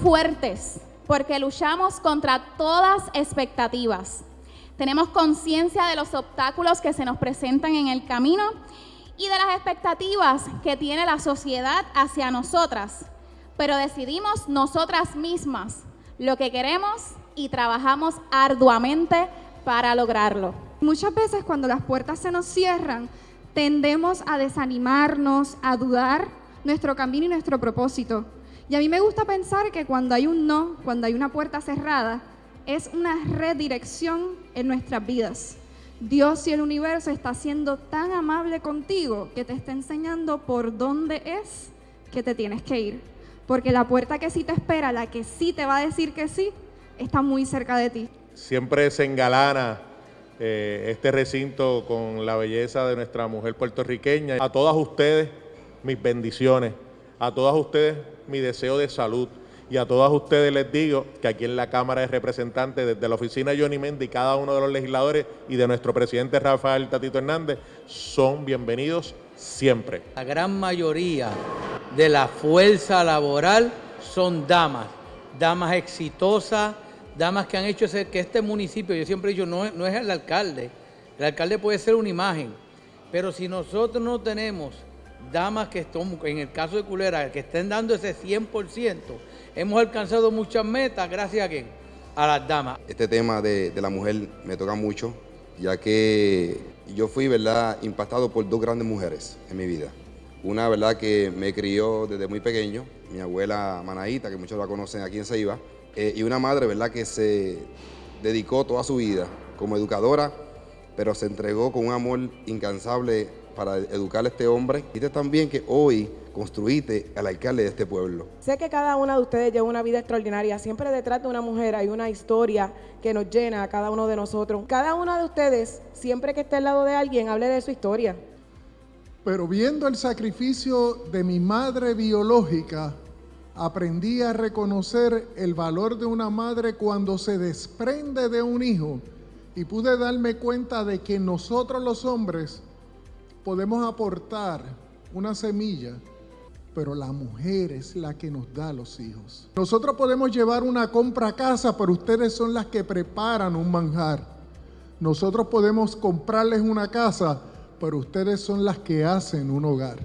fuertes porque luchamos contra todas expectativas. Tenemos conciencia de los obstáculos que se nos presentan en el camino y de las expectativas que tiene la sociedad hacia nosotras, pero decidimos nosotras mismas lo que queremos y trabajamos arduamente para lograrlo. Muchas veces cuando las puertas se nos cierran, tendemos a desanimarnos, a dudar nuestro camino y nuestro propósito. Y a mí me gusta pensar que cuando hay un no, cuando hay una puerta cerrada, es una redirección en nuestras vidas. Dios y el universo está siendo tan amable contigo que te está enseñando por dónde es que te tienes que ir. Porque la puerta que sí te espera, la que sí te va a decir que sí, está muy cerca de ti. Siempre se engalana eh, este recinto con la belleza de nuestra mujer puertorriqueña. A todas ustedes, mis bendiciones. A todas ustedes, mi deseo de salud. Y a todas ustedes les digo que aquí en la Cámara de Representantes, desde la oficina de Johnny Mendy, cada uno de los legisladores y de nuestro presidente Rafael Tatito Hernández, son bienvenidos siempre. La gran mayoría de la fuerza laboral son damas, damas exitosas, damas que han hecho que este municipio, yo siempre he dicho, no, no es el alcalde, el alcalde puede ser una imagen, pero si nosotros no tenemos damas que están, en el caso de Culera, que estén dando ese 100%, hemos alcanzado muchas metas gracias a quién? A las damas. Este tema de, la mujer me toca mucho, ya que yo fui, ¿verdad?, impactado por dos grandes mujeres en mi vida. Una, ¿verdad?, que me crió desde muy pequeño, mi abuela Manaíta, que muchos la conocen aquí en Ceiba, eh, y una madre, ¿verdad?, que se dedicó toda su vida como educadora, pero se entregó con un amor incansable para educar a este hombre. Y también que hoy construiste al alcalde de este pueblo. Sé que cada una de ustedes lleva una vida extraordinaria. Siempre detrás de una mujer hay una historia que nos llena a cada uno de nosotros. Cada una de ustedes, siempre que esté al lado de alguien, hable de su historia. Pero viendo el sacrificio de mi madre biológica, aprendí a reconocer el valor de una madre cuando se desprende de un hijo y pude darme cuenta de que nosotros los hombres podemos aportar una semilla, pero la mujer es la que nos da los hijos. Nosotros podemos llevar una compra a casa, pero ustedes son las que preparan un manjar. Nosotros podemos comprarles una casa, pero ustedes son las que hacen un hogar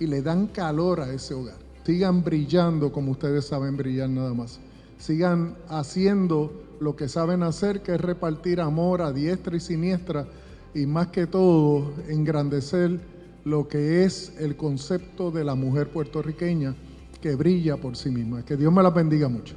y le dan calor a ese hogar. Sigan brillando como ustedes saben brillar nada más. Sigan haciendo lo que saben hacer, que es repartir amor a diestra y siniestra y más que todo engrandecer lo que es el concepto de la mujer puertorriqueña que brilla por sí misma. Que Dios me la bendiga mucho.